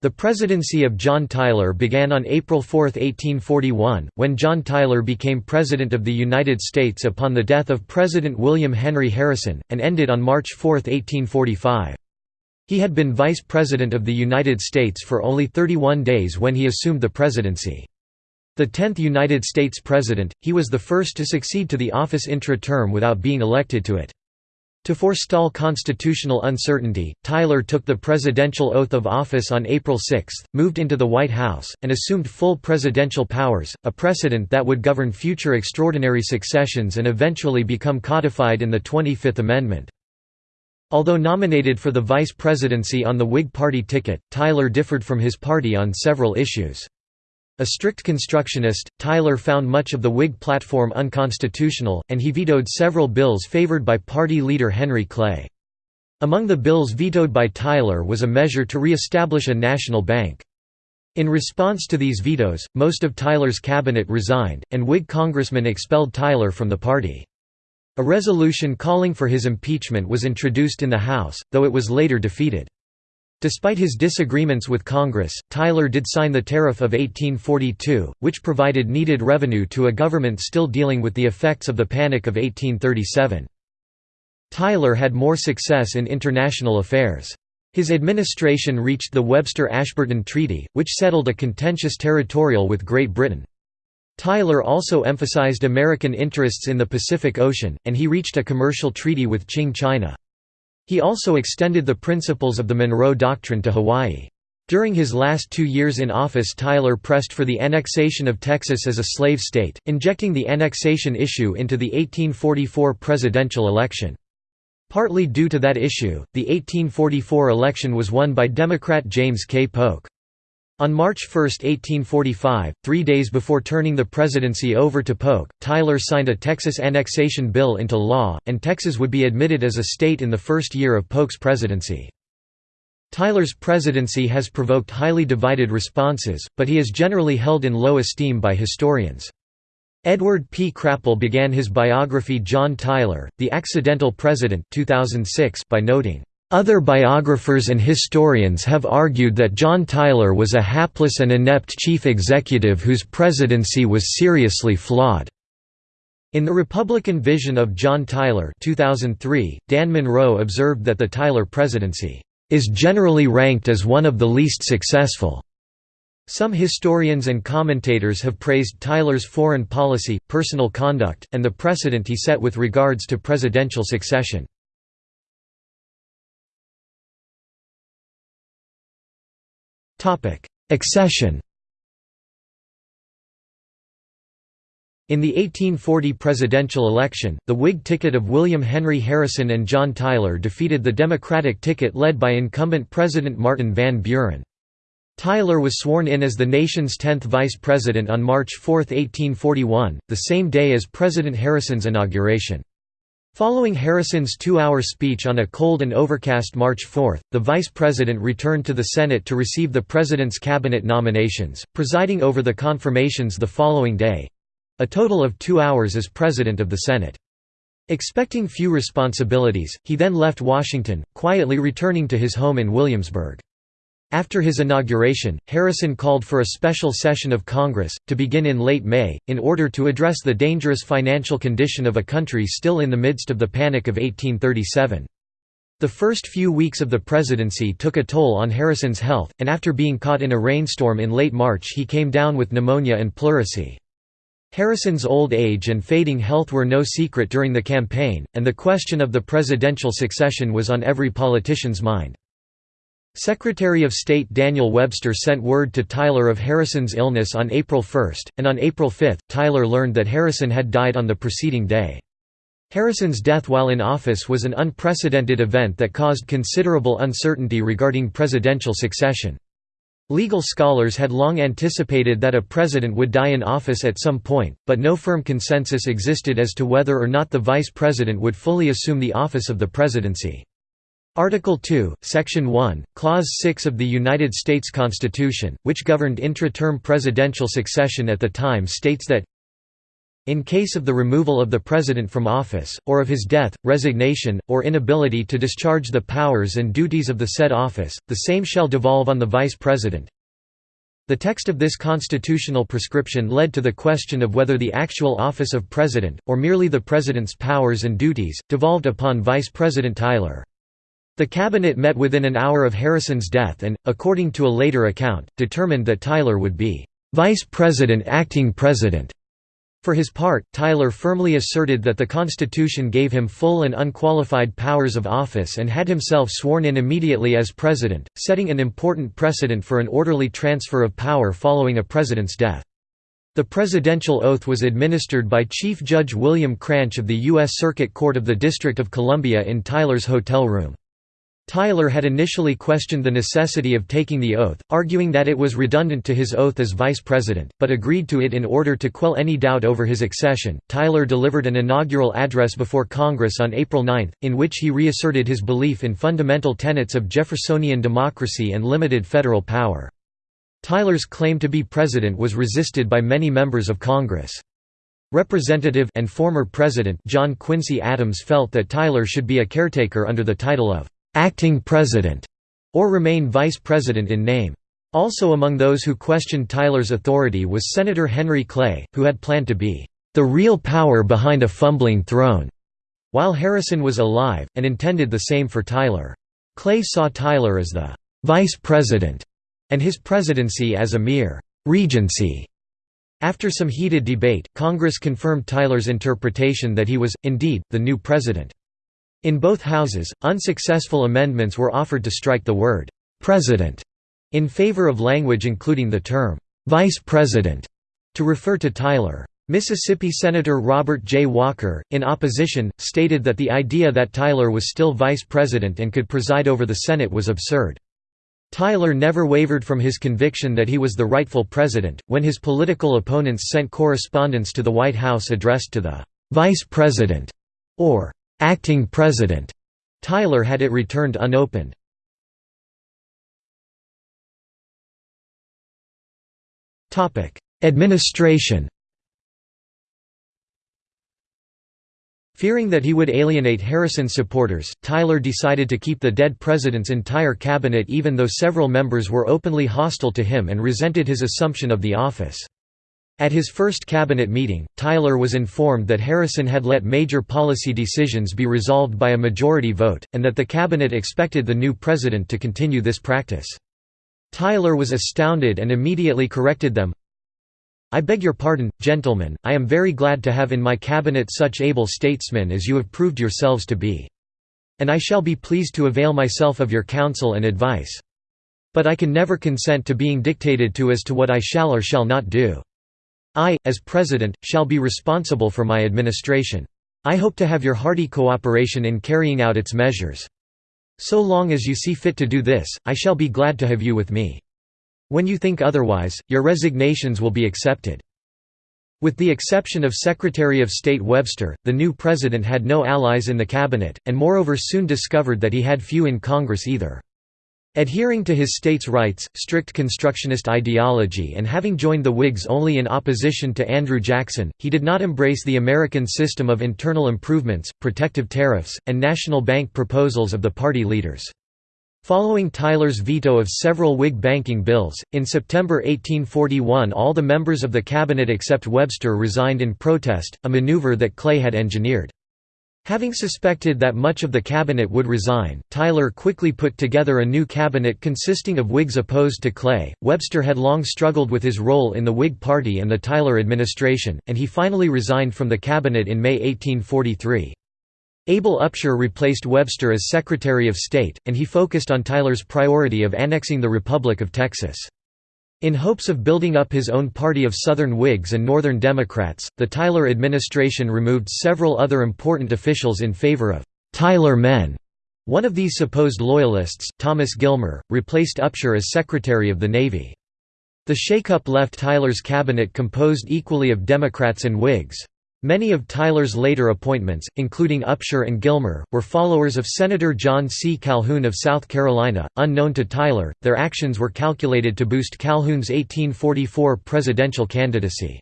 The presidency of John Tyler began on April 4, 1841, when John Tyler became President of the United States upon the death of President William Henry Harrison, and ended on March 4, 1845. He had been Vice President of the United States for only 31 days when he assumed the presidency. The 10th United States President, he was the first to succeed to the office intra-term without being elected to it. To forestall constitutional uncertainty, Tyler took the presidential oath of office on April 6, moved into the White House, and assumed full presidential powers, a precedent that would govern future extraordinary successions and eventually become codified in the 25th Amendment. Although nominated for the vice presidency on the Whig Party ticket, Tyler differed from his party on several issues. A strict constructionist, Tyler found much of the Whig platform unconstitutional, and he vetoed several bills favored by party leader Henry Clay. Among the bills vetoed by Tyler was a measure to re-establish a national bank. In response to these vetoes, most of Tyler's cabinet resigned, and Whig congressmen expelled Tyler from the party. A resolution calling for his impeachment was introduced in the House, though it was later defeated. Despite his disagreements with Congress, Tyler did sign the Tariff of 1842, which provided needed revenue to a government still dealing with the effects of the Panic of 1837. Tyler had more success in international affairs. His administration reached the Webster-Ashburton Treaty, which settled a contentious territorial with Great Britain. Tyler also emphasized American interests in the Pacific Ocean, and he reached a commercial treaty with Qing China. He also extended the principles of the Monroe Doctrine to Hawaii. During his last two years in office Tyler pressed for the annexation of Texas as a slave state, injecting the annexation issue into the 1844 presidential election. Partly due to that issue, the 1844 election was won by Democrat James K. Polk. On March 1, 1845, three days before turning the presidency over to Polk, Tyler signed a Texas annexation bill into law, and Texas would be admitted as a state in the first year of Polk's presidency. Tyler's presidency has provoked highly divided responses, but he is generally held in low esteem by historians. Edward P. Crapol began his biography John Tyler, The Accidental President 2006 by noting, other biographers and historians have argued that John Tyler was a hapless and inept chief executive whose presidency was seriously flawed. In the Republican Vision of John Tyler 2003, Dan Monroe observed that the Tyler presidency is generally ranked as one of the least successful. Some historians and commentators have praised Tyler's foreign policy, personal conduct, and the precedent he set with regards to presidential succession. Accession In the 1840 presidential election, the Whig ticket of William Henry Harrison and John Tyler defeated the Democratic ticket led by incumbent President Martin Van Buren. Tyler was sworn in as the nation's 10th vice president on March 4, 1841, the same day as President Harrison's inauguration. Following Harrison's two-hour speech on a cold and overcast March 4, the vice president returned to the Senate to receive the president's cabinet nominations, presiding over the confirmations the following day—a total of two hours as president of the Senate. Expecting few responsibilities, he then left Washington, quietly returning to his home in Williamsburg. After his inauguration, Harrison called for a special session of Congress, to begin in late May, in order to address the dangerous financial condition of a country still in the midst of the Panic of 1837. The first few weeks of the presidency took a toll on Harrison's health, and after being caught in a rainstorm in late March he came down with pneumonia and pleurisy. Harrison's old age and fading health were no secret during the campaign, and the question of the presidential succession was on every politician's mind. Secretary of State Daniel Webster sent word to Tyler of Harrison's illness on April 1, and on April 5, Tyler learned that Harrison had died on the preceding day. Harrison's death while in office was an unprecedented event that caused considerable uncertainty regarding presidential succession. Legal scholars had long anticipated that a president would die in office at some point, but no firm consensus existed as to whether or not the vice president would fully assume the office of the presidency. Article 2, Section 1, Clause 6 of the United States Constitution, which governed intra-term presidential succession at the time states that In case of the removal of the President from office, or of his death, resignation, or inability to discharge the powers and duties of the said office, the same shall devolve on the Vice President. The text of this constitutional prescription led to the question of whether the actual office of President, or merely the President's powers and duties, devolved upon Vice President Tyler. The cabinet met within an hour of Harrison's death and, according to a later account, determined that Tyler would be vice president acting president. For his part, Tyler firmly asserted that the Constitution gave him full and unqualified powers of office and had himself sworn in immediately as president, setting an important precedent for an orderly transfer of power following a president's death. The presidential oath was administered by Chief Judge William Cranch of the U.S. Circuit Court of the District of Columbia in Tyler's hotel room. Tyler had initially questioned the necessity of taking the oath, arguing that it was redundant to his oath as vice president, but agreed to it in order to quell any doubt over his accession. Tyler delivered an inaugural address before Congress on April 9, in which he reasserted his belief in fundamental tenets of Jeffersonian democracy and limited federal power. Tyler's claim to be president was resisted by many members of Congress. Representative and former President John Quincy Adams felt that Tyler should be a caretaker under the title of acting president, or remain vice president in name. Also among those who questioned Tyler's authority was Senator Henry Clay, who had planned to be the real power behind a fumbling throne, while Harrison was alive, and intended the same for Tyler. Clay saw Tyler as the vice president, and his presidency as a mere regency. After some heated debate, Congress confirmed Tyler's interpretation that he was, indeed, the new president. In both houses, unsuccessful amendments were offered to strike the word «president» in favor of language including the term «vice president» to refer to Tyler. Mississippi Senator Robert J. Walker, in opposition, stated that the idea that Tyler was still vice president and could preside over the Senate was absurd. Tyler never wavered from his conviction that he was the rightful president. When his political opponents sent correspondence to the White House addressed to the vice president or acting president. Tyler had it returned unopened. Topic: Administration Fearing that he would alienate Harrison's supporters, Tyler decided to keep the dead president's entire cabinet even though several members were openly hostile to him and resented his assumption of the office. At his first cabinet meeting, Tyler was informed that Harrison had let major policy decisions be resolved by a majority vote, and that the cabinet expected the new president to continue this practice. Tyler was astounded and immediately corrected them. I beg your pardon, gentlemen, I am very glad to have in my cabinet such able statesmen as you have proved yourselves to be. And I shall be pleased to avail myself of your counsel and advice. But I can never consent to being dictated to as to what I shall or shall not do. I, as President, shall be responsible for my administration. I hope to have your hearty cooperation in carrying out its measures. So long as you see fit to do this, I shall be glad to have you with me. When you think otherwise, your resignations will be accepted." With the exception of Secretary of State Webster, the new president had no allies in the cabinet, and moreover soon discovered that he had few in Congress either. Adhering to his states' rights, strict constructionist ideology and having joined the Whigs only in opposition to Andrew Jackson, he did not embrace the American system of internal improvements, protective tariffs, and national bank proposals of the party leaders. Following Tyler's veto of several Whig banking bills, in September 1841 all the members of the cabinet except Webster resigned in protest, a maneuver that Clay had engineered. Having suspected that much of the cabinet would resign, Tyler quickly put together a new cabinet consisting of Whigs opposed to Clay. Webster had long struggled with his role in the Whig Party and the Tyler administration, and he finally resigned from the cabinet in May 1843. Abel Upshur replaced Webster as Secretary of State, and he focused on Tyler's priority of annexing the Republic of Texas. In hopes of building up his own party of Southern Whigs and Northern Democrats, the Tyler administration removed several other important officials in favor of «Tyler men». One of these supposed loyalists, Thomas Gilmer, replaced Upshur as Secretary of the Navy. The shakeup left Tyler's cabinet composed equally of Democrats and Whigs. Many of Tyler's later appointments, including Upshur and Gilmer, were followers of Senator John C. Calhoun of South Carolina. Unknown to Tyler, their actions were calculated to boost Calhoun's 1844 presidential candidacy.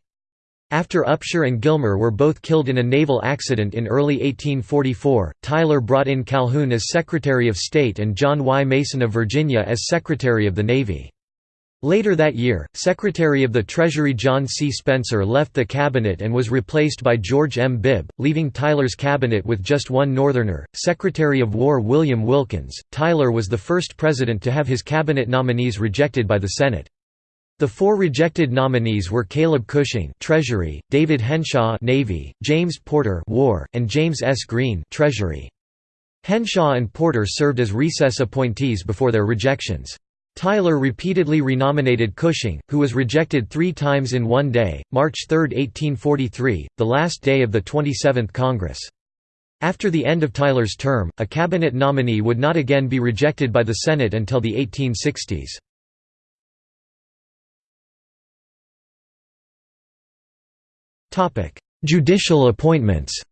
After Upshur and Gilmer were both killed in a naval accident in early 1844, Tyler brought in Calhoun as Secretary of State and John Y. Mason of Virginia as Secretary of the Navy. Later that year, Secretary of the Treasury John C. Spencer left the cabinet and was replaced by George M. Bibb, leaving Tyler's cabinet with just one Northerner, Secretary of War William Wilkins. Tyler was the first president to have his cabinet nominees rejected by the Senate. The four rejected nominees were Caleb Cushing, Treasury; David Henshaw, Navy; James Porter, War; and James S. Green, Treasury. Henshaw and Porter served as recess appointees before their rejections. Tyler repeatedly renominated Cushing, who was rejected three times in one day, March 3, 1843, the last day of the 27th Congress. After the end of Tyler's term, a cabinet nominee would not again be rejected by the Senate until the 1860s. Judicial appointments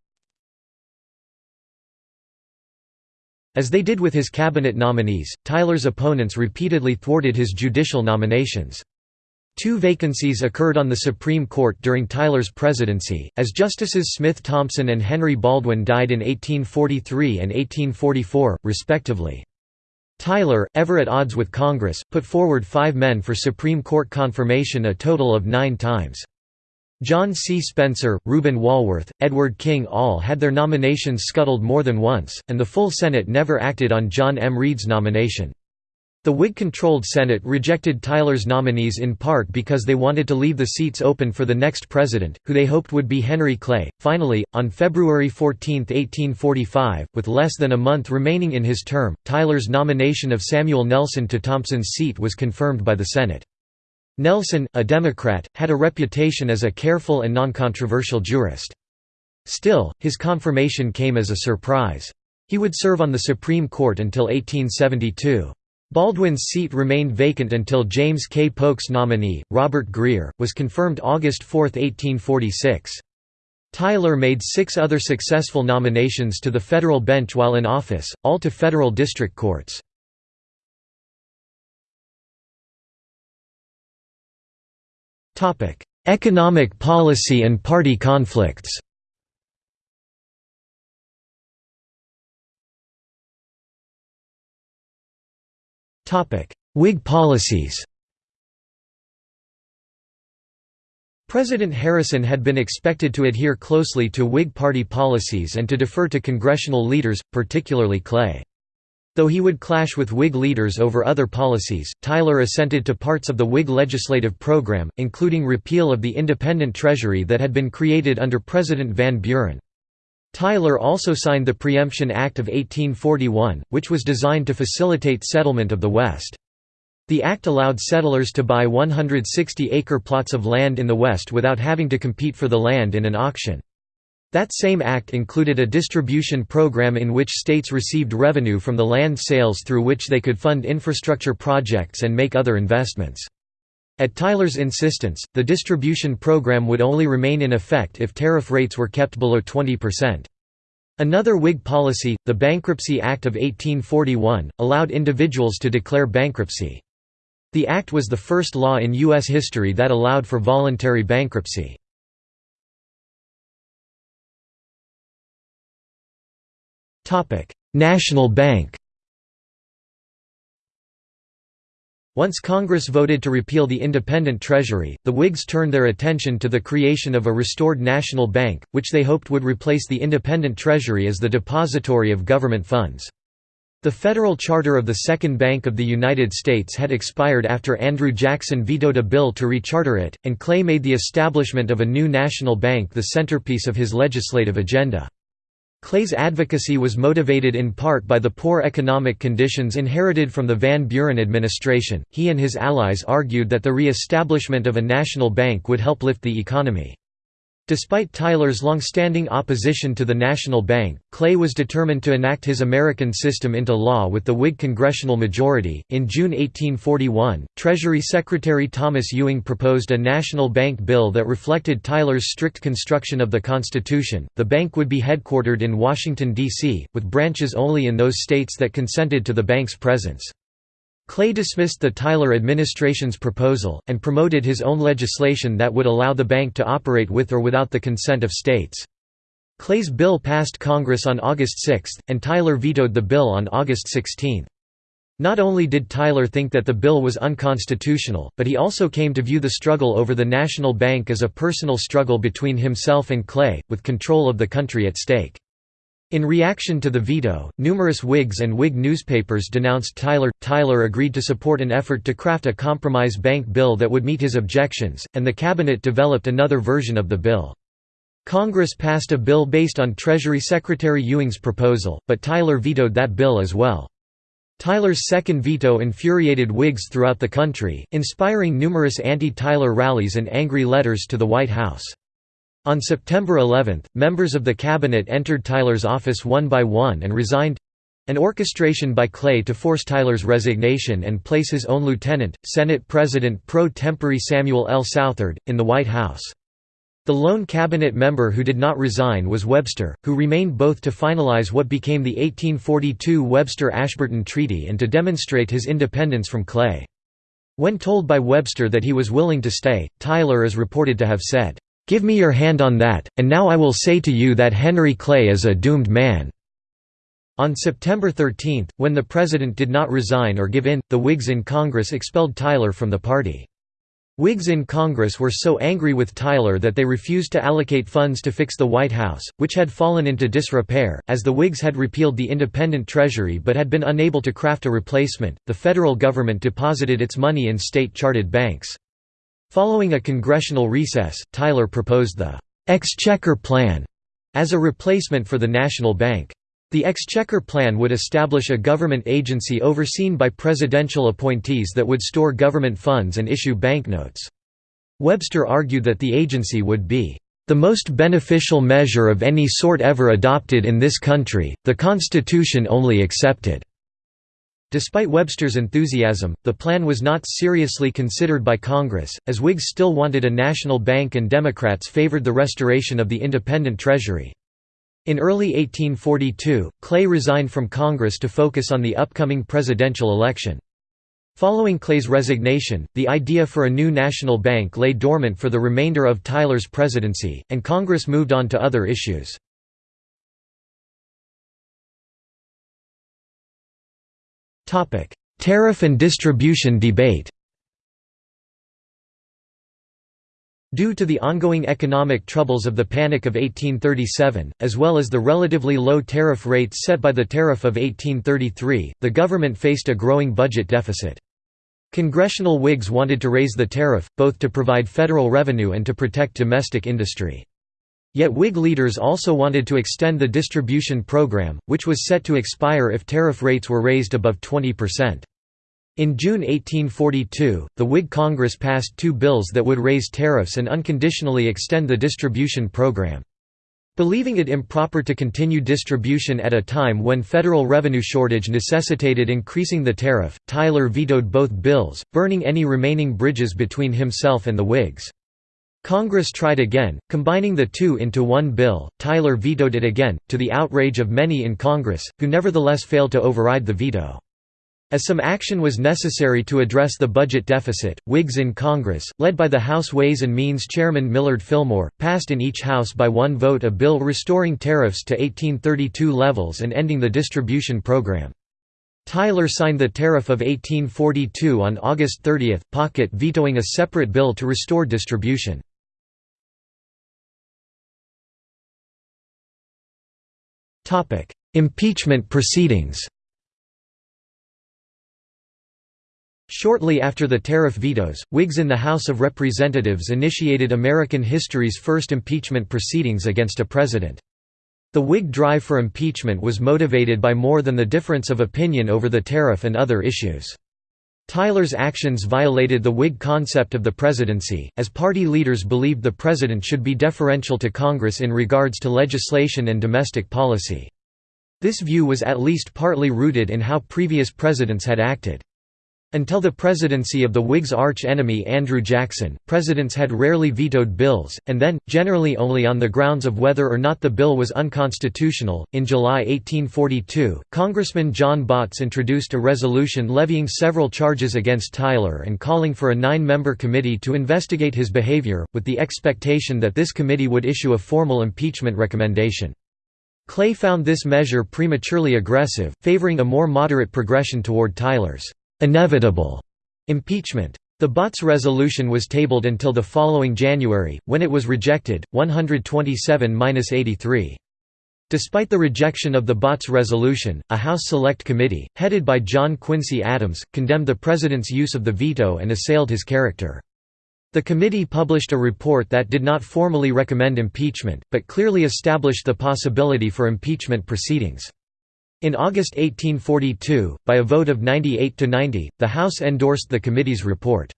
As they did with his cabinet nominees, Tyler's opponents repeatedly thwarted his judicial nominations. Two vacancies occurred on the Supreme Court during Tyler's presidency, as Justices Smith Thompson and Henry Baldwin died in 1843 and 1844, respectively. Tyler, ever at odds with Congress, put forward five men for Supreme Court confirmation a total of nine times. John C. Spencer, Reuben Walworth, Edward King all had their nominations scuttled more than once, and the full Senate never acted on John M. Read's nomination. The Whig-controlled Senate rejected Tyler's nominees in part because they wanted to leave the seats open for the next president, who they hoped would be Henry Clay. Finally, on February 14, 1845, with less than a month remaining in his term, Tyler's nomination of Samuel Nelson to Thompson's seat was confirmed by the Senate. Nelson, a Democrat, had a reputation as a careful and non-controversial jurist. Still, his confirmation came as a surprise. He would serve on the Supreme Court until 1872. Baldwin's seat remained vacant until James K. Polk's nominee, Robert Grier, was confirmed August 4, 1846. Tyler made six other successful nominations to the federal bench while in office, all to federal district courts. Topic: Economic policy and party conflicts. Topic: Whig policies. President Harrison had been expected to adhere closely to Whig Party policies and to defer to congressional leaders, particularly Clay. Though he would clash with Whig leaders over other policies, Tyler assented to parts of the Whig legislative program, including repeal of the independent treasury that had been created under President Van Buren. Tyler also signed the Preemption Act of 1841, which was designed to facilitate settlement of the West. The act allowed settlers to buy 160-acre plots of land in the West without having to compete for the land in an auction. That same act included a distribution program in which states received revenue from the land sales through which they could fund infrastructure projects and make other investments. At Tyler's insistence, the distribution program would only remain in effect if tariff rates were kept below 20%. Another Whig policy, the Bankruptcy Act of 1841, allowed individuals to declare bankruptcy. The act was the first law in U.S. history that allowed for voluntary bankruptcy. National Bank Once Congress voted to repeal the independent Treasury, the Whigs turned their attention to the creation of a restored national bank, which they hoped would replace the independent Treasury as the depository of government funds. The federal charter of the Second Bank of the United States had expired after Andrew Jackson vetoed a bill to recharter it, and Clay made the establishment of a new national bank the centerpiece of his legislative agenda. Clay's advocacy was motivated in part by the poor economic conditions inherited from the Van Buren administration. He and his allies argued that the re-establishment of a national bank would help lift the economy. Despite Tyler's long-standing opposition to the National Bank, Clay was determined to enact his American system into law with the Whig congressional majority. In June 1841, Treasury Secretary Thomas Ewing proposed a national bank bill that reflected Tyler's strict construction of the Constitution. The bank would be headquartered in Washington D.C., with branches only in those states that consented to the bank's presence. Clay dismissed the Tyler administration's proposal, and promoted his own legislation that would allow the bank to operate with or without the consent of states. Clay's bill passed Congress on August 6, and Tyler vetoed the bill on August 16. Not only did Tyler think that the bill was unconstitutional, but he also came to view the struggle over the national bank as a personal struggle between himself and Clay, with control of the country at stake. In reaction to the veto, numerous Whigs and Whig newspapers denounced Tyler. Tyler agreed to support an effort to craft a compromise bank bill that would meet his objections, and the cabinet developed another version of the bill. Congress passed a bill based on Treasury Secretary Ewing's proposal, but Tyler vetoed that bill as well. Tyler's second veto infuriated Whigs throughout the country, inspiring numerous anti-Tyler rallies and angry letters to the White House. On September 11, members of the cabinet entered Tyler's office one by one and resigned—an orchestration by Clay to force Tyler's resignation and place his own lieutenant, Senate President pro tempore Samuel L. Southard, in the White House. The lone cabinet member who did not resign was Webster, who remained both to finalize what became the 1842 Webster-Ashburton Treaty and to demonstrate his independence from Clay. When told by Webster that he was willing to stay, Tyler is reported to have said, "'Give me your hand on that, and now I will say to you that Henry Clay is a doomed man.'" On September 13, when the president did not resign or give in, the Whigs in Congress expelled Tyler from the party. Whigs in Congress were so angry with Tyler that they refused to allocate funds to fix the White House, which had fallen into disrepair, as the Whigs had repealed the independent Treasury but had been unable to craft a replacement. The federal government deposited its money in state chartered banks. Following a congressional recess, Tyler proposed the Exchequer Plan as a replacement for the National Bank. The Exchequer Plan would establish a government agency overseen by presidential appointees that would store government funds and issue banknotes. Webster argued that the agency would be the most beneficial measure of any sort ever adopted in this country, the Constitution only accepted." Despite Webster's enthusiasm, the plan was not seriously considered by Congress, as Whigs still wanted a national bank and Democrats favored the restoration of the independent Treasury. In early 1842, Clay resigned from Congress to focus on the upcoming presidential election. Following Clay's resignation, the idea for a new national bank lay dormant for the remainder of Tyler's presidency, and Congress moved on to other issues. Tariff and distribution debate Due to the ongoing economic troubles of the Panic of 1837, as well as the relatively low tariff rates set by the Tariff of 1833, the government faced a growing budget deficit. Congressional Whigs wanted to raise the tariff, both to provide federal revenue and to protect domestic industry. Yet Whig leaders also wanted to extend the distribution program, which was set to expire if tariff rates were raised above 20 percent. In June 1842, the Whig Congress passed two bills that would raise tariffs and unconditionally extend the distribution program. Believing it improper to continue distribution at a time when federal revenue shortage necessitated increasing the tariff, Tyler vetoed both bills, burning any remaining bridges between himself and the Whigs. Congress tried again, combining the two into one bill, Tyler vetoed it again, to the outrage of many in Congress, who nevertheless failed to override the veto. As some action was necessary to address the budget deficit, Whigs in Congress, led by the House Ways and Means Chairman Millard Fillmore, passed in each House by one vote a bill restoring tariffs to 1832 levels and ending the distribution program. Tyler signed the Tariff of 1842 on August 30, pocket vetoing a separate bill to restore distribution. Impeachment proceedings Shortly after the tariff vetoes, Whigs in the House of Representatives initiated American history's first impeachment proceedings against a president. The Whig drive for impeachment was motivated by more than the difference of opinion over the tariff and other issues. Tyler's actions violated the Whig concept of the presidency, as party leaders believed the president should be deferential to Congress in regards to legislation and domestic policy. This view was at least partly rooted in how previous presidents had acted. Until the presidency of the Whigs' arch-enemy Andrew Jackson, presidents had rarely vetoed bills, and then, generally only on the grounds of whether or not the bill was unconstitutional. In July 1842, Congressman John Botts introduced a resolution levying several charges against Tyler and calling for a nine-member committee to investigate his behavior, with the expectation that this committee would issue a formal impeachment recommendation. Clay found this measure prematurely aggressive, favoring a more moderate progression toward Tyler's inevitable impeachment. The Botts resolution was tabled until the following January, when it was rejected, 127–83. Despite the rejection of the Botts resolution, a House Select Committee, headed by John Quincy Adams, condemned the President's use of the veto and assailed his character. The committee published a report that did not formally recommend impeachment, but clearly established the possibility for impeachment proceedings. In August 1842, by a vote of 98 to 90, the House endorsed the committee's report.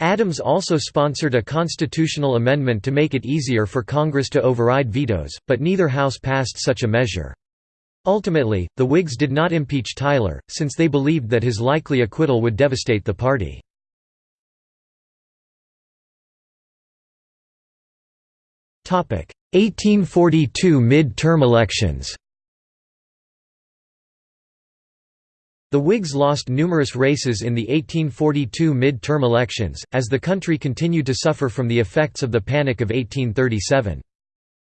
Adams also sponsored a constitutional amendment to make it easier for Congress to override vetoes, but neither House passed such a measure. Ultimately, the Whigs did not impeach Tyler, since they believed that his likely acquittal would devastate the party. Topic: 1842 mid-term elections. The Whigs lost numerous races in the 1842 mid-term elections, as the country continued to suffer from the effects of the Panic of 1837.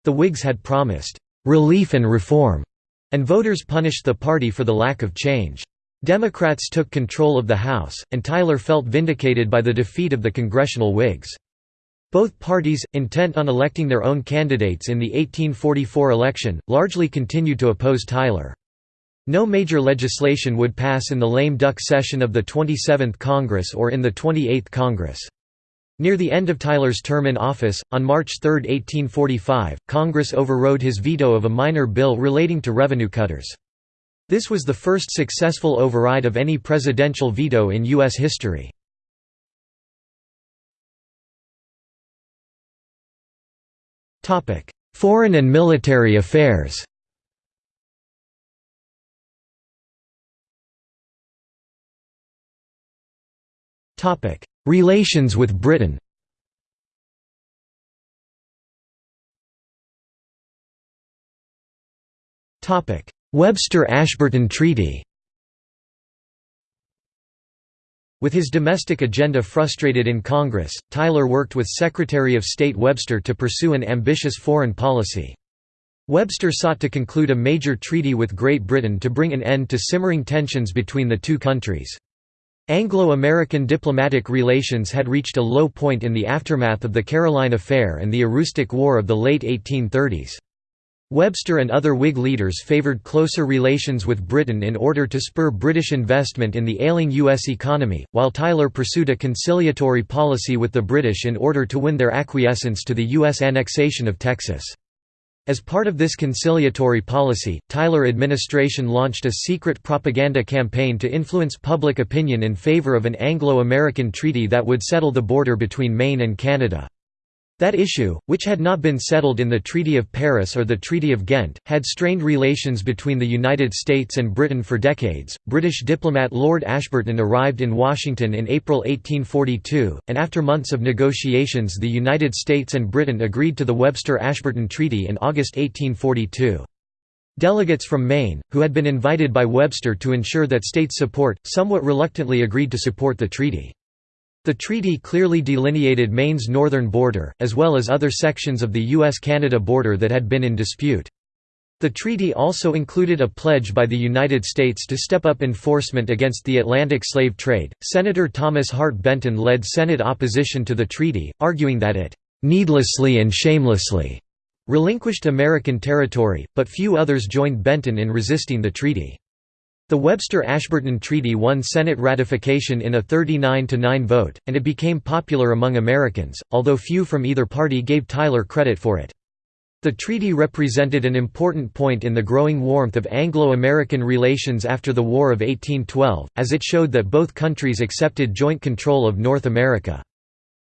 The Whigs had promised, "...relief and reform", and voters punished the party for the lack of change. Democrats took control of the House, and Tyler felt vindicated by the defeat of the congressional Whigs. Both parties, intent on electing their own candidates in the 1844 election, largely continued to oppose Tyler. No major legislation would pass in the lame duck session of the 27th Congress or in the 28th Congress. Near the end of Tyler's term in office, on March 3, 1845, Congress overrode his veto of a minor bill relating to revenue cutters. This was the first successful override of any presidential veto in U.S. history. Foreign and military affairs Relations with Britain Webster–Ashburton Treaty With his domestic agenda frustrated in Congress, Tyler worked with Secretary of State Webster to pursue an ambitious foreign policy. Webster sought to conclude a major treaty with Great Britain to bring an end to simmering tensions between the two countries. Anglo-American diplomatic relations had reached a low point in the aftermath of the Caroline Affair and the Aroostook War of the late 1830s. Webster and other Whig leaders favoured closer relations with Britain in order to spur British investment in the ailing U.S. economy, while Tyler pursued a conciliatory policy with the British in order to win their acquiescence to the U.S. annexation of Texas. As part of this conciliatory policy, Tyler administration launched a secret propaganda campaign to influence public opinion in favor of an Anglo-American treaty that would settle the border between Maine and Canada. That issue, which had not been settled in the Treaty of Paris or the Treaty of Ghent, had strained relations between the United States and Britain for decades. British diplomat Lord Ashburton arrived in Washington in April 1842, and after months of negotiations, the United States and Britain agreed to the Webster Ashburton Treaty in August 1842. Delegates from Maine, who had been invited by Webster to ensure that state support, somewhat reluctantly agreed to support the treaty. The treaty clearly delineated Maine's northern border, as well as other sections of the U.S.-Canada border that had been in dispute. The treaty also included a pledge by the United States to step up enforcement against the Atlantic slave trade. Senator Thomas Hart Benton led Senate opposition to the treaty, arguing that it needlessly and shamelessly relinquished American territory, but few others joined Benton in resisting the treaty. The Webster-Ashburton Treaty won Senate ratification in a 39–9 vote, and it became popular among Americans, although few from either party gave Tyler credit for it. The treaty represented an important point in the growing warmth of Anglo-American relations after the War of 1812, as it showed that both countries accepted joint control of North America.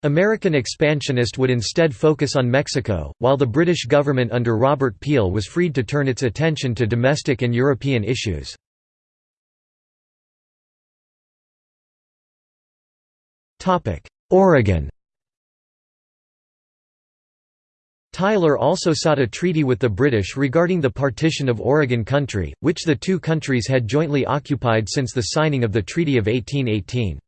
American expansionist would instead focus on Mexico, while the British government under Robert Peel was freed to turn its attention to domestic and European issues. Oregon Tyler also sought a treaty with the British regarding the partition of Oregon Country, which the two countries had jointly occupied since the signing of the Treaty of 1818.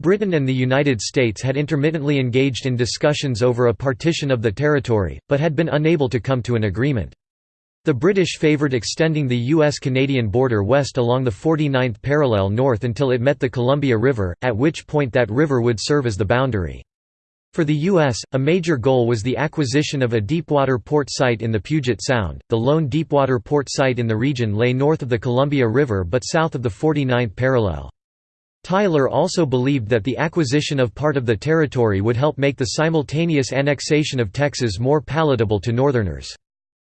Britain and the United States had intermittently engaged in discussions over a partition of the territory, but had been unable to come to an agreement. The British favoured extending the U.S.-Canadian border west along the 49th parallel north until it met the Columbia River, at which point that river would serve as the boundary. For the U.S., a major goal was the acquisition of a deepwater port site in the Puget Sound. The lone deepwater port site in the region lay north of the Columbia River but south of the 49th parallel. Tyler also believed that the acquisition of part of the territory would help make the simultaneous annexation of Texas more palatable to Northerners.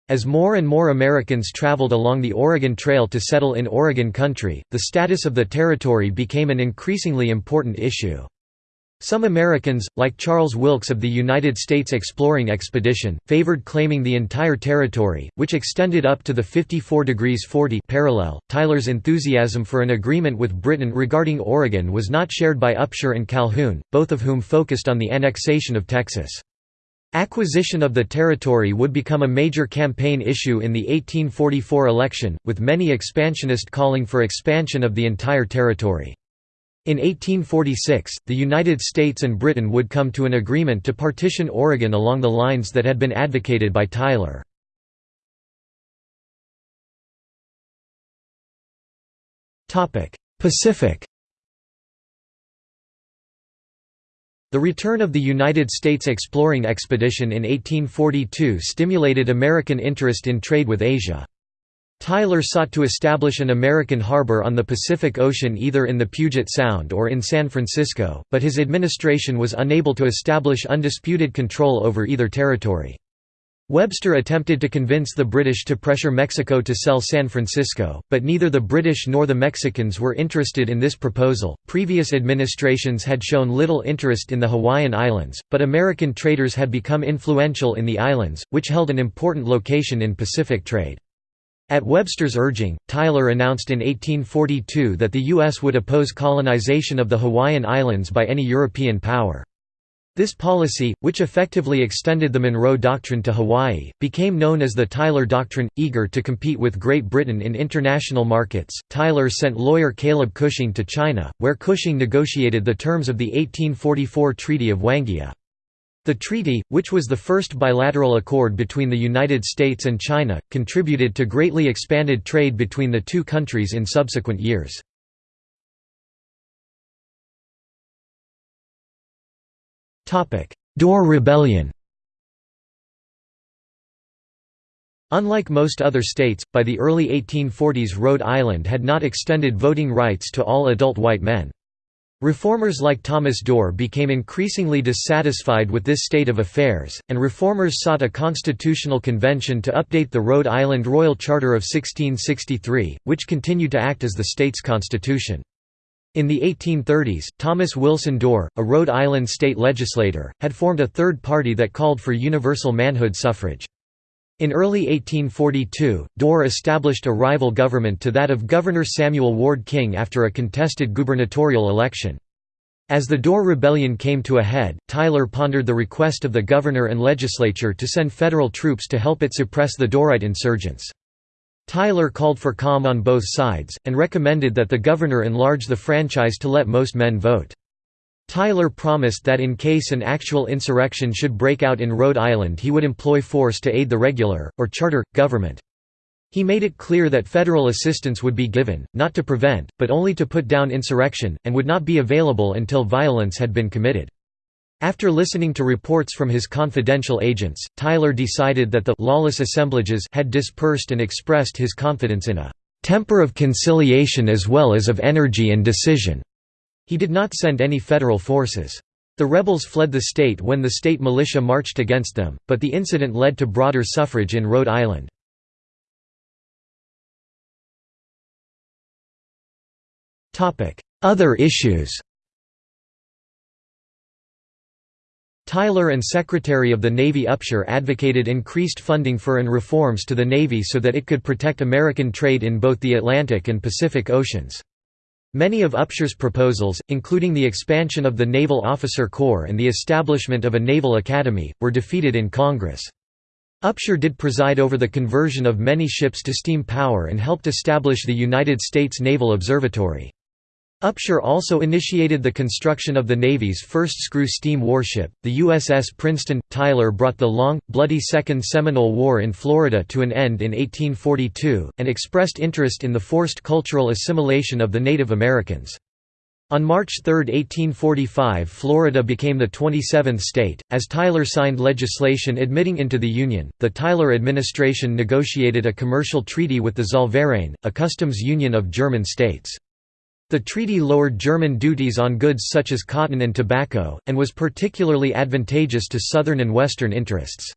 As more and more Americans traveled along the Oregon Trail to settle in Oregon country, the status of the territory became an increasingly important issue. Some Americans, like Charles Wilkes of the United States Exploring Expedition, favored claiming the entire territory, which extended up to the 54 degrees 40 parallel. Tyler's enthusiasm for an agreement with Britain regarding Oregon was not shared by Upshur and Calhoun, both of whom focused on the annexation of Texas. Acquisition of the territory would become a major campaign issue in the 1844 election, with many expansionists calling for expansion of the entire territory. In 1846, the United States and Britain would come to an agreement to partition Oregon along the lines that had been advocated by Tyler. Pacific The return of the United States exploring expedition in 1842 stimulated American interest in trade with Asia. Tyler sought to establish an American harbor on the Pacific Ocean either in the Puget Sound or in San Francisco, but his administration was unable to establish undisputed control over either territory. Webster attempted to convince the British to pressure Mexico to sell San Francisco, but neither the British nor the Mexicans were interested in this proposal. Previous administrations had shown little interest in the Hawaiian Islands, but American traders had become influential in the islands, which held an important location in Pacific trade. At Webster's urging, Tyler announced in 1842 that the U.S. would oppose colonization of the Hawaiian Islands by any European power. This policy, which effectively extended the Monroe Doctrine to Hawaii, became known as the Tyler Doctrine. Eager to compete with Great Britain in international markets, Tyler sent lawyer Caleb Cushing to China, where Cushing negotiated the terms of the 1844 Treaty of Wanghia. The treaty, which was the first bilateral accord between the United States and China, contributed to greatly expanded trade between the two countries in subsequent years. Dorr Rebellion Unlike most other states, by the early 1840s Rhode Island had not extended voting rights to all adult white men. Reformers like Thomas Dorr became increasingly dissatisfied with this state of affairs, and reformers sought a constitutional convention to update the Rhode Island Royal Charter of 1663, which continued to act as the state's constitution. In the 1830s, Thomas Wilson Dorr, a Rhode Island state legislator, had formed a third party that called for universal manhood suffrage. In early 1842, Dorr established a rival government to that of Governor Samuel Ward King after a contested gubernatorial election. As the Dorr Rebellion came to a head, Tyler pondered the request of the governor and legislature to send federal troops to help it suppress the Dorrite insurgents. Tyler called for calm on both sides, and recommended that the governor enlarge the franchise to let most men vote. Tyler promised that in case an actual insurrection should break out in Rhode Island he would employ force to aid the regular, or charter, government. He made it clear that federal assistance would be given, not to prevent, but only to put down insurrection, and would not be available until violence had been committed. After listening to reports from his confidential agents, Tyler decided that the «lawless assemblages» had dispersed and expressed his confidence in a «temper of conciliation as well as of energy and decision». He did not send any federal forces. The rebels fled the state when the state militia marched against them, but the incident led to broader suffrage in Rhode Island. Other issues Tyler and Secretary of the Navy Upshur advocated increased funding for and reforms to the Navy so that it could protect American trade in both the Atlantic and Pacific Oceans. Many of Upshur's proposals, including the expansion of the Naval Officer Corps and the establishment of a naval academy, were defeated in Congress. Upshur did preside over the conversion of many ships to steam power and helped establish the United States Naval Observatory. Upshur also initiated the construction of the Navy's first screw-steam warship, the USS Princeton. Tyler brought the long, bloody Second Seminole War in Florida to an end in 1842, and expressed interest in the forced cultural assimilation of the Native Americans. On March 3, 1845 Florida became the 27th state. As Tyler signed legislation admitting into the Union, the Tyler administration negotiated a commercial treaty with the Zollverein, a customs union of German states. The treaty lowered German duties on goods such as cotton and tobacco, and was particularly advantageous to Southern and Western interests.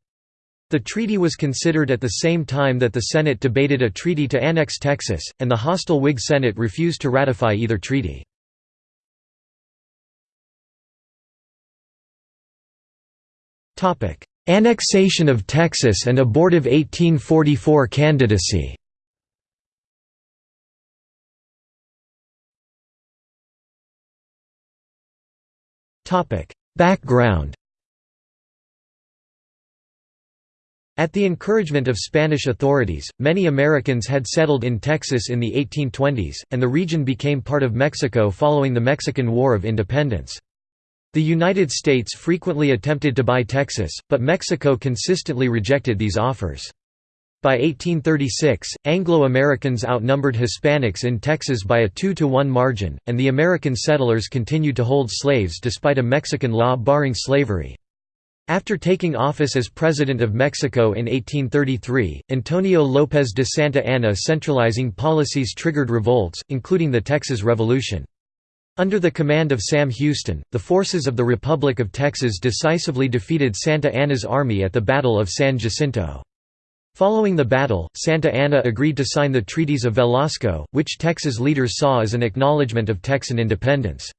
The treaty was considered at the same time that the Senate debated a treaty to annex Texas, and the hostile Whig Senate refused to ratify either treaty. Annexation of Texas and abortive 1844 candidacy Background At the encouragement of Spanish authorities, many Americans had settled in Texas in the 1820s, and the region became part of Mexico following the Mexican War of Independence. The United States frequently attempted to buy Texas, but Mexico consistently rejected these offers. By 1836, Anglo-Americans outnumbered Hispanics in Texas by a 2 to 1 margin, and the American settlers continued to hold slaves despite a Mexican law barring slavery. After taking office as President of Mexico in 1833, Antonio López de Santa Anna centralizing policies triggered revolts, including the Texas Revolution. Under the command of Sam Houston, the forces of the Republic of Texas decisively defeated Santa Anna's army at the Battle of San Jacinto. Following the battle, Santa Anna agreed to sign the Treaties of Velasco, which Texas leaders saw as an acknowledgement of Texan independence.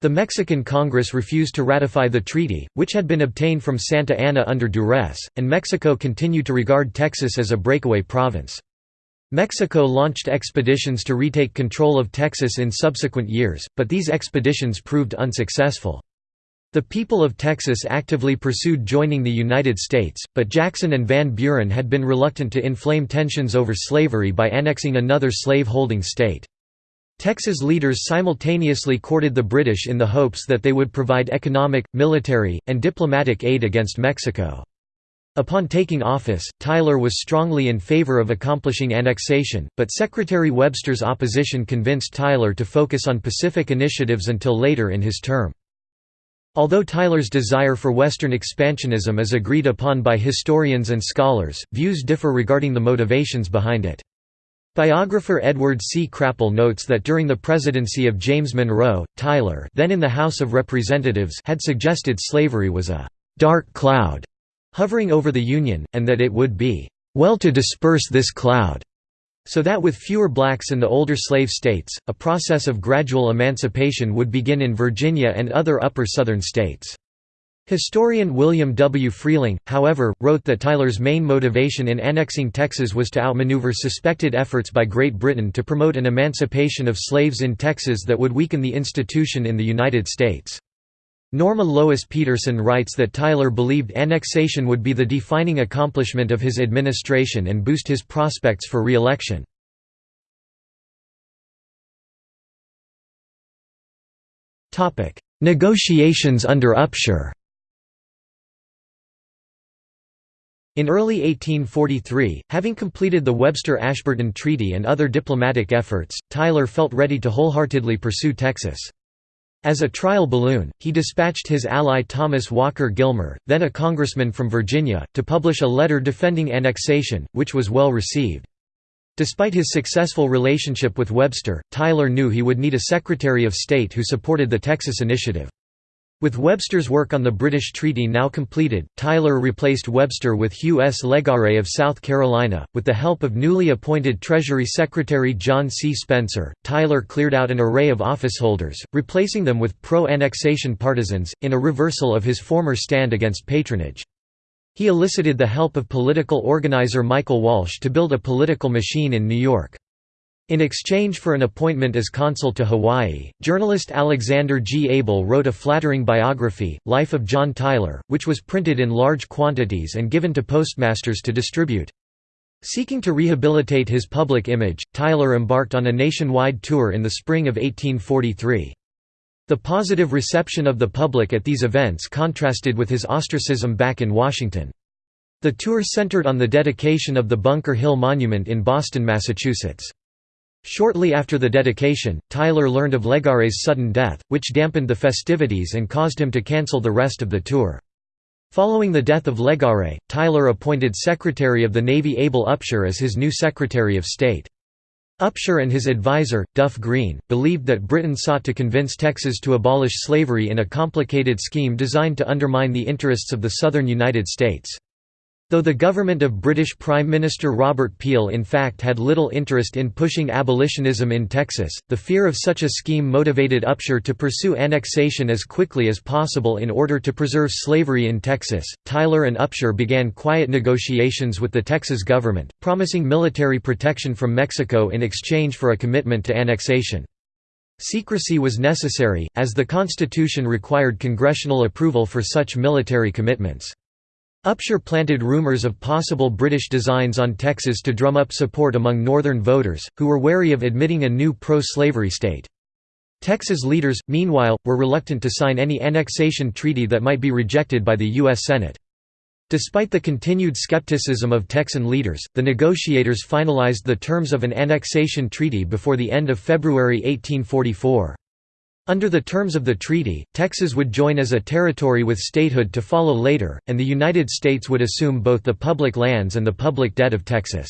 The Mexican Congress refused to ratify the treaty, which had been obtained from Santa Anna under duress, and Mexico continued to regard Texas as a breakaway province. Mexico launched expeditions to retake control of Texas in subsequent years, but these expeditions proved unsuccessful. The people of Texas actively pursued joining the United States, but Jackson and Van Buren had been reluctant to inflame tensions over slavery by annexing another slave-holding state. Texas leaders simultaneously courted the British in the hopes that they would provide economic, military, and diplomatic aid against Mexico. Upon taking office, Tyler was strongly in favor of accomplishing annexation, but Secretary Webster's opposition convinced Tyler to focus on Pacific initiatives until later in his term. Although Tyler's desire for Western expansionism is agreed upon by historians and scholars, views differ regarding the motivations behind it. Biographer Edward C. Crapol notes that during the presidency of James Monroe, Tyler then in the House of Representatives had suggested slavery was a «dark cloud» hovering over the Union, and that it would be «well to disperse this cloud» So that with fewer blacks in the older slave states, a process of gradual emancipation would begin in Virginia and other upper Southern states. Historian William W. Freehling, however, wrote that Tyler's main motivation in annexing Texas was to outmaneuver suspected efforts by Great Britain to promote an emancipation of slaves in Texas that would weaken the institution in the United States. Norma Lois Peterson writes that Tyler believed annexation would be the defining accomplishment of his administration and boost his prospects for re-election. Negotiations under Upshur In early 1843, having completed the Webster-Ashburton Treaty and other diplomatic efforts, Tyler felt ready to wholeheartedly pursue Texas. As a trial balloon, he dispatched his ally Thomas Walker Gilmer, then a congressman from Virginia, to publish a letter defending annexation, which was well received. Despite his successful relationship with Webster, Tyler knew he would need a Secretary of State who supported the Texas Initiative. With Webster's work on the British treaty now completed, Tyler replaced Webster with Hugh S. Legare of South Carolina. With the help of newly appointed Treasury Secretary John C. Spencer, Tyler cleared out an array of officeholders, replacing them with pro annexation partisans, in a reversal of his former stand against patronage. He elicited the help of political organizer Michael Walsh to build a political machine in New York. In exchange for an appointment as consul to Hawaii, journalist Alexander G. Abell wrote a flattering biography, Life of John Tyler, which was printed in large quantities and given to postmasters to distribute. Seeking to rehabilitate his public image, Tyler embarked on a nationwide tour in the spring of 1843. The positive reception of the public at these events contrasted with his ostracism back in Washington. The tour centered on the dedication of the Bunker Hill Monument in Boston, Massachusetts. Shortly after the dedication, Tyler learned of Legare's sudden death, which dampened the festivities and caused him to cancel the rest of the tour. Following the death of Legare, Tyler appointed Secretary of the Navy Abel Upshur as his new Secretary of State. Upshur and his advisor, Duff Green, believed that Britain sought to convince Texas to abolish slavery in a complicated scheme designed to undermine the interests of the southern United States. Though the government of British Prime Minister Robert Peel in fact had little interest in pushing abolitionism in Texas, the fear of such a scheme motivated Upshur to pursue annexation as quickly as possible in order to preserve slavery in Texas. Tyler and Upshur began quiet negotiations with the Texas government, promising military protection from Mexico in exchange for a commitment to annexation. Secrecy was necessary, as the Constitution required congressional approval for such military commitments. Upshur planted rumors of possible British designs on Texas to drum up support among Northern voters, who were wary of admitting a new pro-slavery state. Texas leaders, meanwhile, were reluctant to sign any annexation treaty that might be rejected by the U.S. Senate. Despite the continued skepticism of Texan leaders, the negotiators finalized the terms of an annexation treaty before the end of February 1844. Under the terms of the treaty, Texas would join as a territory with statehood to follow later, and the United States would assume both the public lands and the public debt of Texas.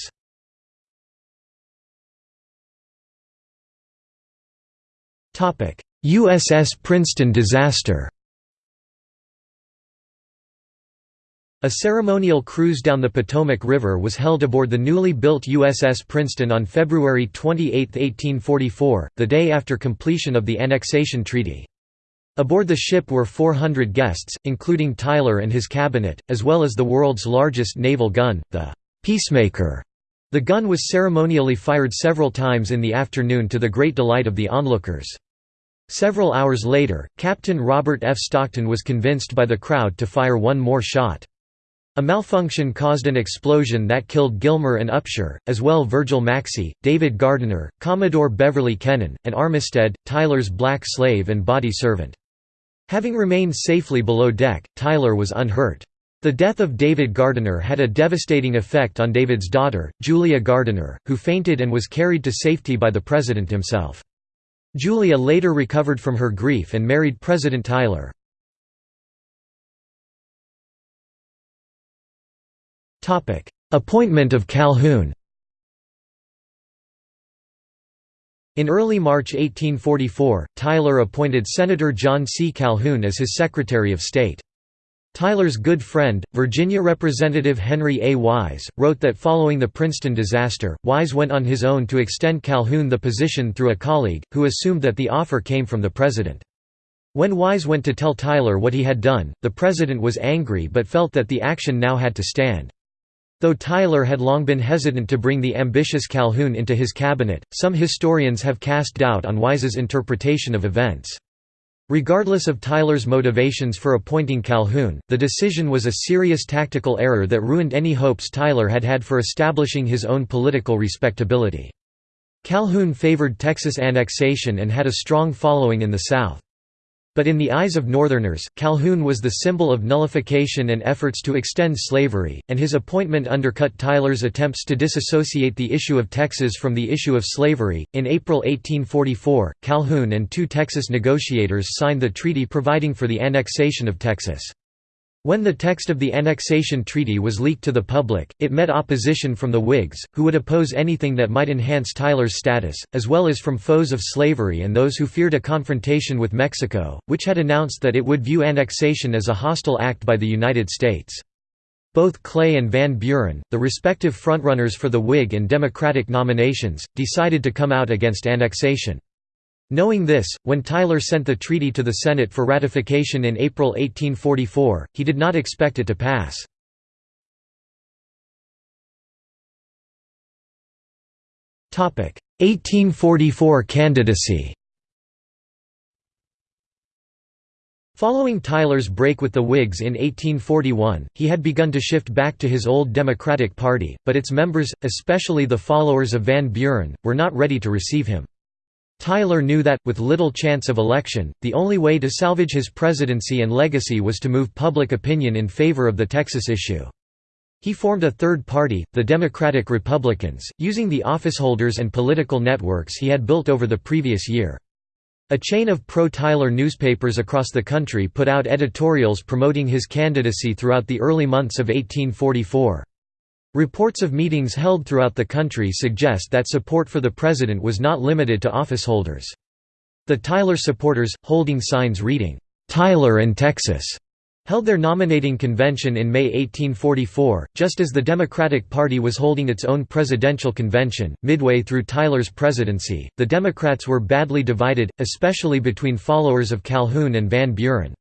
USS Princeton disaster A ceremonial cruise down the Potomac River was held aboard the newly built USS Princeton on February 28, 1844, the day after completion of the Annexation Treaty. Aboard the ship were 400 guests, including Tyler and his cabinet, as well as the world's largest naval gun, the Peacemaker. The gun was ceremonially fired several times in the afternoon to the great delight of the onlookers. Several hours later, Captain Robert F. Stockton was convinced by the crowd to fire one more shot. A malfunction caused an explosion that killed Gilmer and Upshur, as well Virgil Maxcy, David Gardiner, Commodore Beverly Kennon, and Armistead, Tyler's black slave and body servant. Having remained safely below deck, Tyler was unhurt. The death of David Gardiner had a devastating effect on David's daughter, Julia Gardiner, who fainted and was carried to safety by the president himself. Julia later recovered from her grief and married President Tyler. Appointment of Calhoun In early March 1844, Tyler appointed Senator John C. Calhoun as his Secretary of State. Tyler's good friend, Virginia Representative Henry A. Wise, wrote that following the Princeton disaster, Wise went on his own to extend Calhoun the position through a colleague, who assumed that the offer came from the President. When Wise went to tell Tyler what he had done, the President was angry but felt that the action now had to stand. Though Tyler had long been hesitant to bring the ambitious Calhoun into his cabinet, some historians have cast doubt on Wise's interpretation of events. Regardless of Tyler's motivations for appointing Calhoun, the decision was a serious tactical error that ruined any hopes Tyler had had for establishing his own political respectability. Calhoun favored Texas annexation and had a strong following in the South. But in the eyes of Northerners, Calhoun was the symbol of nullification and efforts to extend slavery, and his appointment undercut Tyler's attempts to disassociate the issue of Texas from the issue of slavery. In April 1844, Calhoun and two Texas negotiators signed the treaty providing for the annexation of Texas. When the text of the annexation treaty was leaked to the public, it met opposition from the Whigs, who would oppose anything that might enhance Tyler's status, as well as from foes of slavery and those who feared a confrontation with Mexico, which had announced that it would view annexation as a hostile act by the United States. Both Clay and Van Buren, the respective frontrunners for the Whig and Democratic nominations, decided to come out against annexation. Knowing this, when Tyler sent the treaty to the Senate for ratification in April 1844, he did not expect it to pass. Topic: 1844 candidacy Following Tyler's break with the Whigs in 1841, he had begun to shift back to his old Democratic Party, but its members, especially the followers of Van Buren, were not ready to receive him. Tyler knew that, with little chance of election, the only way to salvage his presidency and legacy was to move public opinion in favor of the Texas issue. He formed a third party, the Democratic Republicans, using the officeholders and political networks he had built over the previous year. A chain of pro-Tyler newspapers across the country put out editorials promoting his candidacy throughout the early months of 1844. Reports of meetings held throughout the country suggest that support for the president was not limited to officeholders. The Tyler supporters, holding signs reading, "'Tyler and Texas' held their nominating convention in May 1844, just as the Democratic Party was holding its own presidential convention. Midway through Tyler's presidency, the Democrats were badly divided, especially between followers of Calhoun and Van Buren.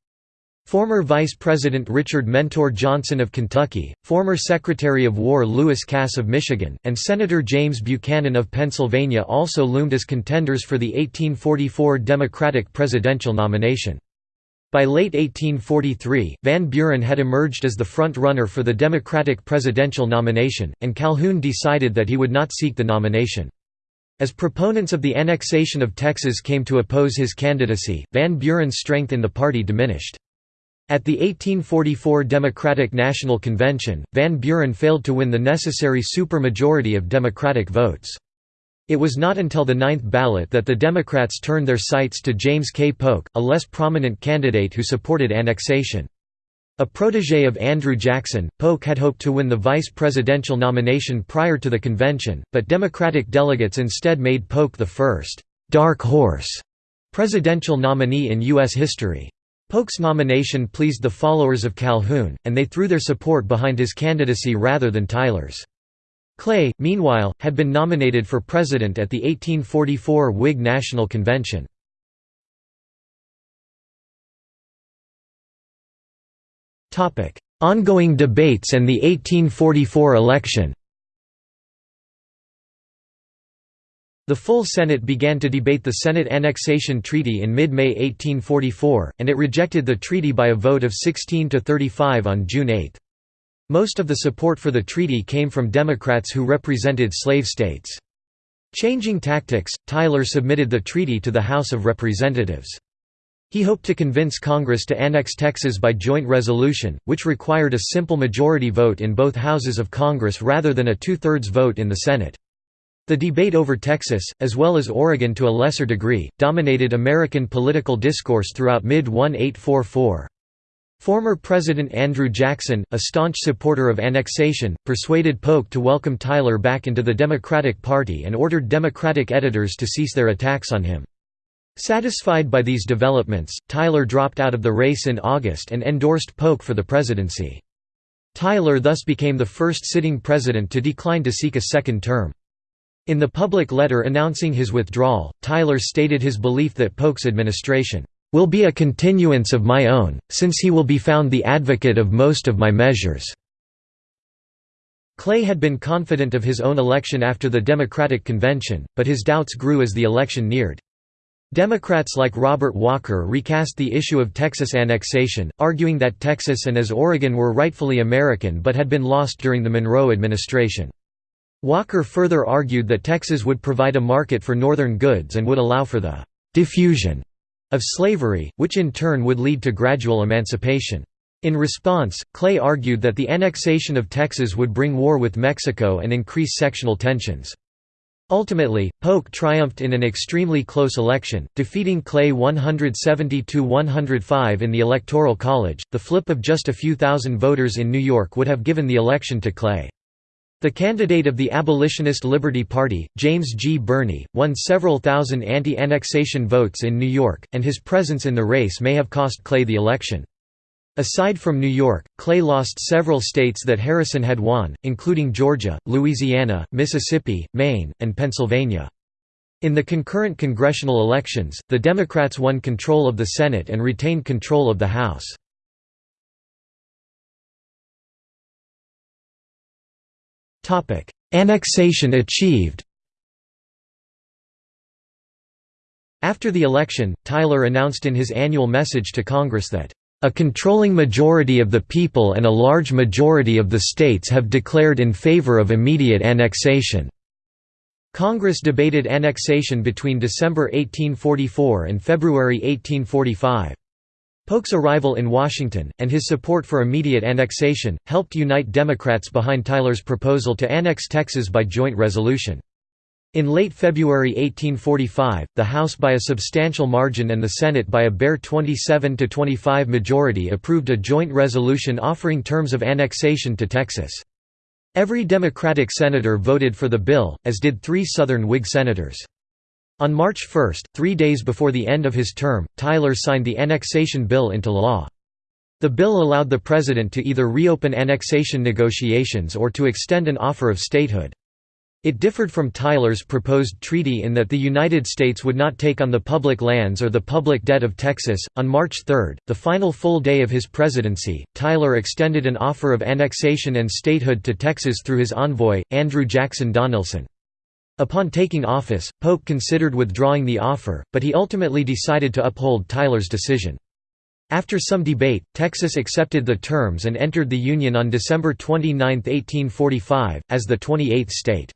Former Vice President Richard Mentor Johnson of Kentucky, former Secretary of War Lewis Cass of Michigan, and Senator James Buchanan of Pennsylvania also loomed as contenders for the 1844 Democratic presidential nomination. By late 1843, Van Buren had emerged as the front-runner for the Democratic presidential nomination, and Calhoun decided that he would not seek the nomination. As proponents of the annexation of Texas came to oppose his candidacy, Van Buren's strength in the party diminished. At the 1844 Democratic National Convention, Van Buren failed to win the necessary supermajority of Democratic votes. It was not until the ninth ballot that the Democrats turned their sights to James K. Polk, a less prominent candidate who supported annexation. A protege of Andrew Jackson, Polk had hoped to win the vice presidential nomination prior to the convention, but Democratic delegates instead made Polk the first «dark horse» presidential nominee in U.S. history. Polk's nomination pleased the followers of Calhoun, and they threw their support behind his candidacy rather than Tyler's. Clay, meanwhile, had been nominated for president at the 1844 Whig National Convention. Ongoing debates and the 1844 election The full Senate began to debate the Senate Annexation Treaty in mid-May 1844, and it rejected the treaty by a vote of 16 to 35 on June 8. Most of the support for the treaty came from Democrats who represented slave states. Changing tactics, Tyler submitted the treaty to the House of Representatives. He hoped to convince Congress to annex Texas by joint resolution, which required a simple majority vote in both houses of Congress rather than a two-thirds vote in the Senate. The debate over Texas, as well as Oregon to a lesser degree, dominated American political discourse throughout mid-1844. Former President Andrew Jackson, a staunch supporter of annexation, persuaded Polk to welcome Tyler back into the Democratic Party and ordered Democratic editors to cease their attacks on him. Satisfied by these developments, Tyler dropped out of the race in August and endorsed Polk for the presidency. Tyler thus became the first sitting president to decline to seek a second term. In the public letter announcing his withdrawal, Tyler stated his belief that Polk's administration will be a continuance of my own, since he will be found the advocate of most of my measures." Clay had been confident of his own election after the Democratic convention, but his doubts grew as the election neared. Democrats like Robert Walker recast the issue of Texas annexation, arguing that Texas and as Oregon were rightfully American but had been lost during the Monroe administration. Walker further argued that Texas would provide a market for northern goods and would allow for the «diffusion» of slavery, which in turn would lead to gradual emancipation. In response, Clay argued that the annexation of Texas would bring war with Mexico and increase sectional tensions. Ultimately, Polk triumphed in an extremely close election, defeating Clay 170–105 in the Electoral College. The flip of just a few thousand voters in New York would have given the election to Clay. The candidate of the Abolitionist Liberty Party, James G. Birney, won several thousand anti-annexation votes in New York, and his presence in the race may have cost Clay the election. Aside from New York, Clay lost several states that Harrison had won, including Georgia, Louisiana, Mississippi, Maine, and Pennsylvania. In the concurrent congressional elections, the Democrats won control of the Senate and retained control of the House. Annexation achieved After the election, Tyler announced in his annual message to Congress that, "...a controlling majority of the people and a large majority of the states have declared in favor of immediate annexation." Congress debated annexation between December 1844 and February 1845. Polk's arrival in Washington, and his support for immediate annexation, helped unite Democrats behind Tyler's proposal to annex Texas by joint resolution. In late February 1845, the House by a substantial margin and the Senate by a bare 27 to 25 majority approved a joint resolution offering terms of annexation to Texas. Every Democratic senator voted for the bill, as did three Southern Whig senators. On March 1, three days before the end of his term, Tyler signed the annexation bill into law. The bill allowed the president to either reopen annexation negotiations or to extend an offer of statehood. It differed from Tyler's proposed treaty in that the United States would not take on the public lands or the public debt of Texas. On March 3, the final full day of his presidency, Tyler extended an offer of annexation and statehood to Texas through his envoy, Andrew Jackson Donelson. Upon taking office, Polk considered withdrawing the offer, but he ultimately decided to uphold Tyler's decision. After some debate, Texas accepted the terms and entered the Union on December 29, 1845, as the 28th state.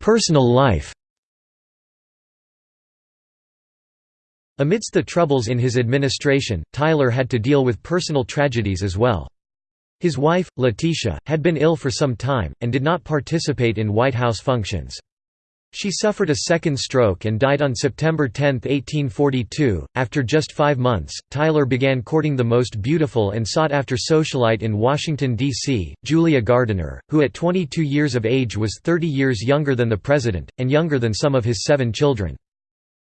Personal life Amidst the troubles in his administration, Tyler had to deal with personal tragedies as well. His wife, Letitia, had been ill for some time, and did not participate in White House functions. She suffered a second stroke and died on September 10, 1842. After just five months, Tyler began courting the most beautiful and sought after socialite in Washington, D.C., Julia Gardiner, who at 22 years of age was 30 years younger than the president, and younger than some of his seven children.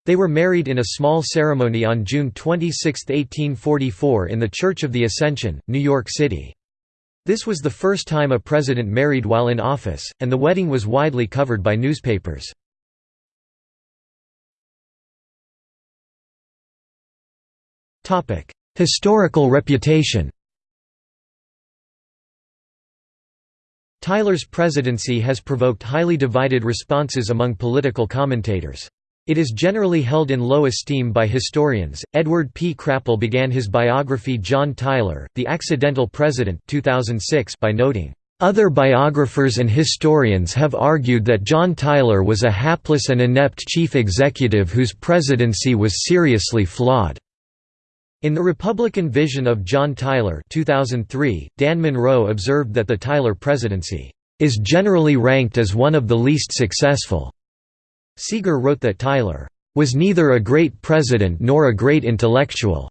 They were married in a small ceremony on June 26, 1844, in the Church of the Ascension, New York City. This was the first time a president married while in office, and the wedding was widely covered by newspapers. Historical reputation Tyler's presidency has provoked highly divided responses among political commentators. It is generally held in low esteem by historians. Edward P. Crapol began his biography John Tyler, The Accidental President 2006 by noting, "...other biographers and historians have argued that John Tyler was a hapless and inept chief executive whose presidency was seriously flawed." In The Republican Vision of John Tyler 2003, Dan Monroe observed that the Tyler presidency, "...is generally ranked as one of the least successful." Seager wrote that Tyler was neither a great president nor a great intellectual,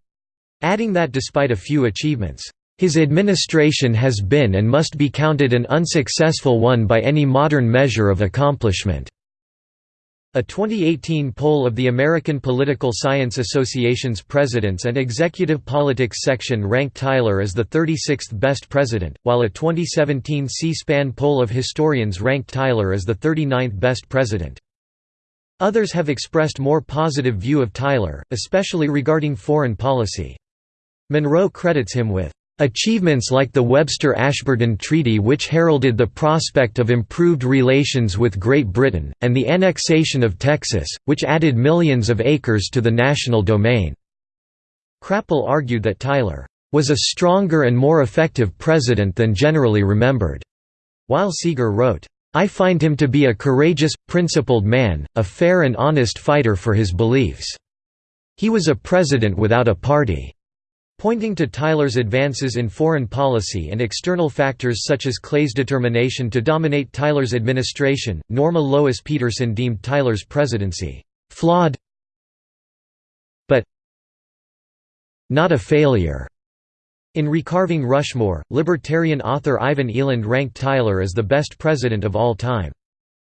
adding that despite a few achievements, his administration has been and must be counted an unsuccessful one by any modern measure of accomplishment. A 2018 poll of the American Political Science Association's Presidents and Executive Politics section ranked Tyler as the 36th best president, while a 2017 C-SPAN poll of historians ranked Tyler as the 39th best president. Others have expressed more positive view of Tyler, especially regarding foreign policy. Monroe credits him with Achievements like the Webster-Ashburton Treaty which heralded the prospect of improved relations with Great Britain, and the annexation of Texas, which added millions of acres to the national domain." Crapol argued that Tyler, "...was a stronger and more effective president than generally remembered," while Seager wrote, I find him to be a courageous, principled man, a fair and honest fighter for his beliefs. He was a president without a party." Pointing to Tyler's advances in foreign policy and external factors such as Clay's determination to dominate Tyler's administration, Norma Lois Peterson deemed Tyler's presidency, "...flawed but not a failure." In Recarving Rushmore, libertarian author Ivan Eland ranked Tyler as the best president of all time.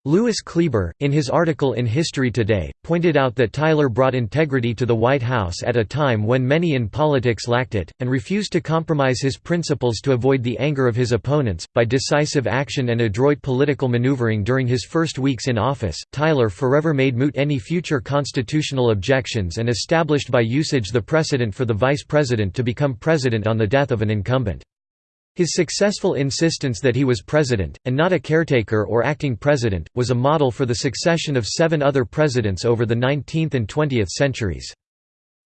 Lewis Kleber, in his article in History Today, pointed out that Tyler brought integrity to the White House at a time when many in politics lacked it, and refused to compromise his principles to avoid the anger of his opponents. By decisive action and adroit political maneuvering during his first weeks in office, Tyler forever made moot any future constitutional objections and established by usage the precedent for the vice president to become president on the death of an incumbent. His successful insistence that he was president, and not a caretaker or acting president, was a model for the succession of seven other presidents over the 19th and 20th centuries.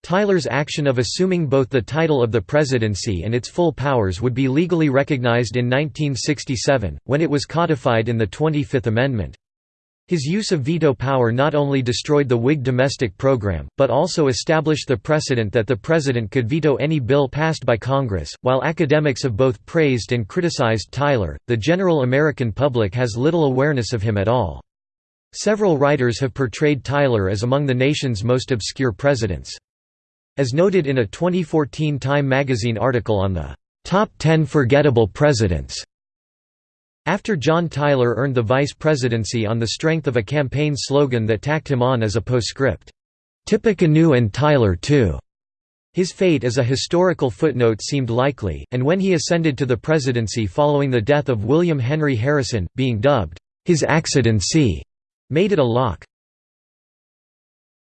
Tyler's action of assuming both the title of the presidency and its full powers would be legally recognized in 1967, when it was codified in the 25th Amendment. His use of veto power not only destroyed the Whig domestic program, but also established the precedent that the president could veto any bill passed by Congress. While academics have both praised and criticized Tyler, the general American public has little awareness of him at all. Several writers have portrayed Tyler as among the nation's most obscure presidents. As noted in a 2014 Time magazine article on the top 10 forgettable presidents, after John Tyler earned the vice presidency on the strength of a campaign slogan that tacked him on as a postscript, "Tippecanoe and Tyler too." His fate as a historical footnote seemed likely, and when he ascended to the presidency following the death of William Henry Harrison, being dubbed, "'His Accidency' made it a lock.